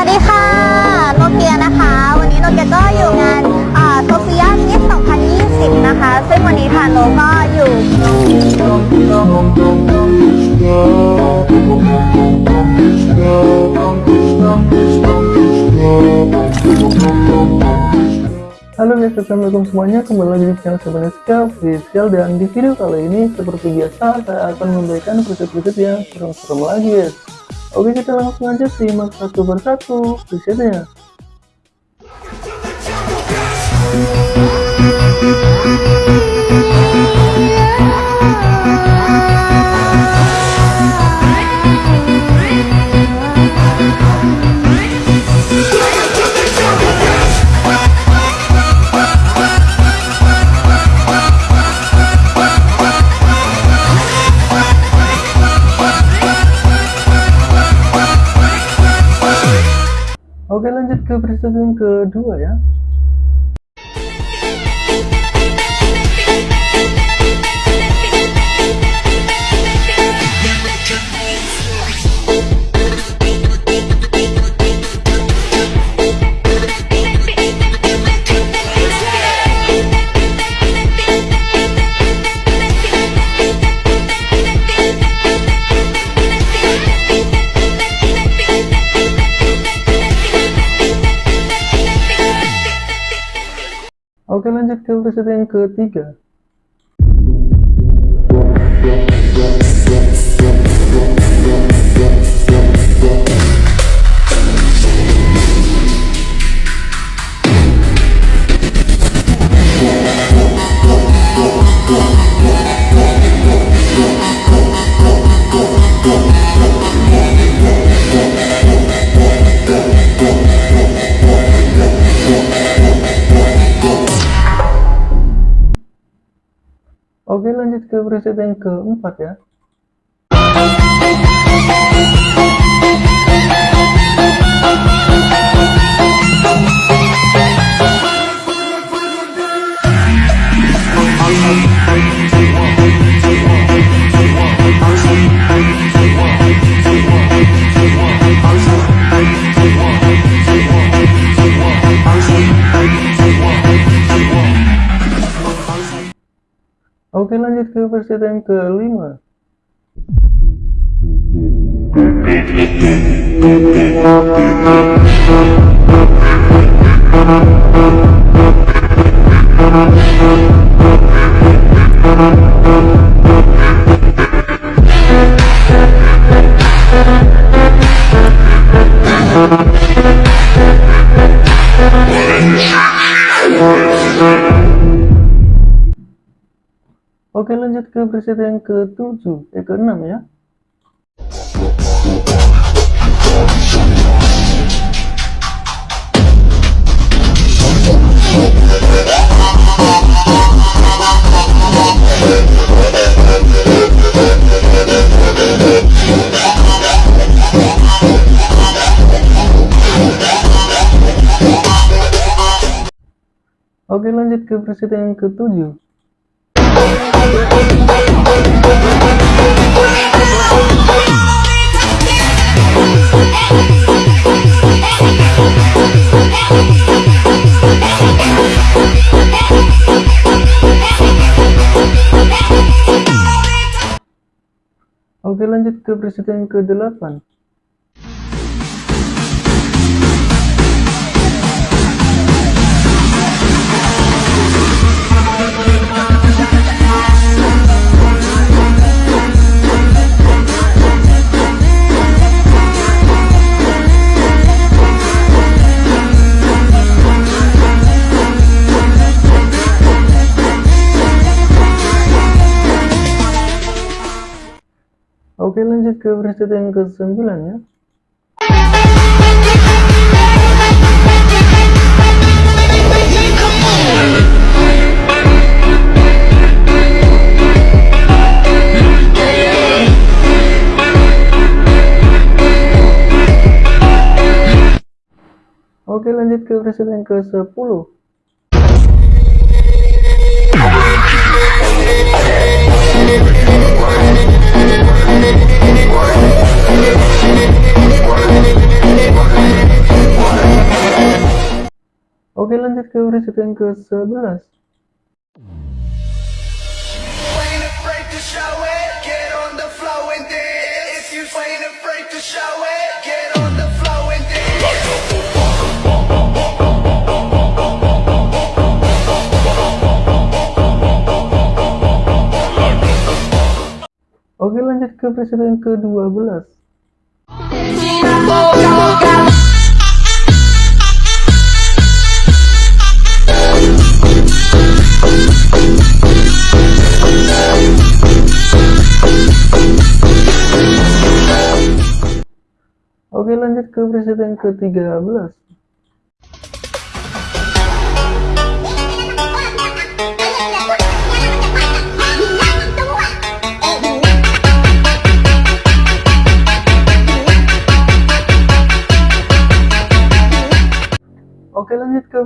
วัสดีค่ะ โนเกียนะคะ วันนี้โนเกียก็อยู่งานโซเฟียมิส2020 นะคะ ซึ่งวันนี้ค่ะโนก็อยู่ Halo guys, assalamualaikum semuanya kembali lagi di channel Sebeneska Official dan di video kali ini seperti biasa saya akan memberikan preset-preset yang serem-serem lagi guys Oke kita langsung aja simak satu persatu presetnya ke preset yang kedua ya Oke lanjut ke preset yang ketiga lanjut ke preset yang keempat ya Oke lanjut ke preset yang kelima Oke lanjut ke preset yang ke-7, eh ke-6 ya. Oke lanjut ke preset yang ke-7 Oke lanjut ke preset yang ke-8 lanjut ke preset yang ke-9 ya Oke lanjut ke preset yang ke-10 Oke Oke lanjut ke berita yang ke-11 ain't afraid to show it, get on the flow and dance. If you ain't afraid to show it, get on the flow and dance. Oke lanjut ke yang ke-12 Oke lanjut ke yang ke-13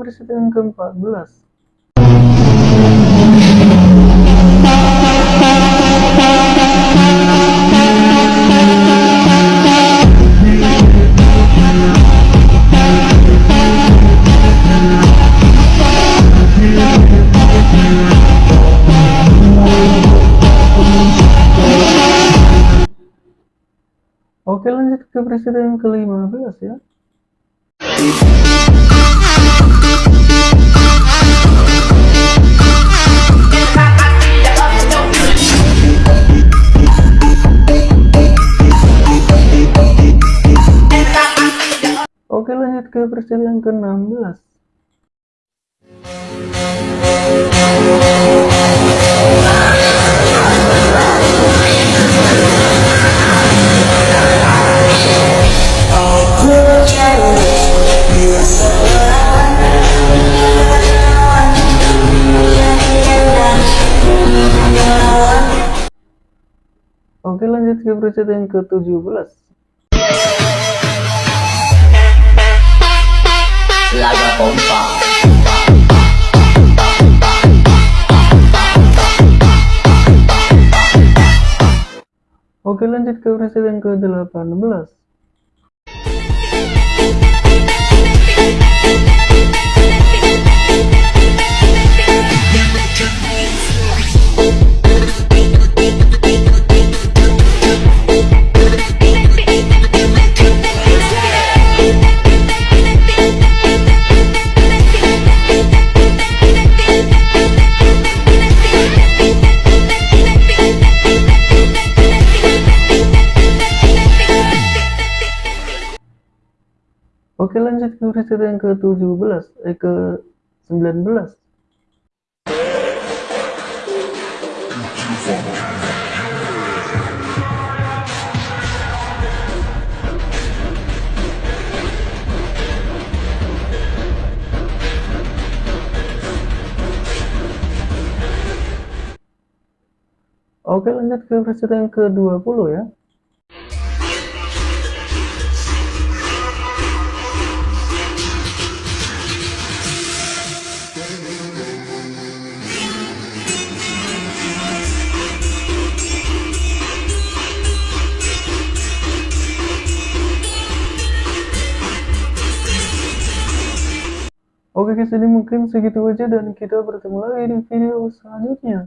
ke yang ke-14 Oke lanjut ke yang ke-15 ya Lanjut ke berita yang ke-16 Oke lanjut ke berita yang ke-17 Laga pompa. Oke lanjut ke yang ke-18 Oke lanjut ke berita yang ke-17 eh ke-19 Oke lanjut ke berita yang ke-20 ya Oke guys, ini mungkin segitu aja dan kita bertemu lagi di video selanjutnya.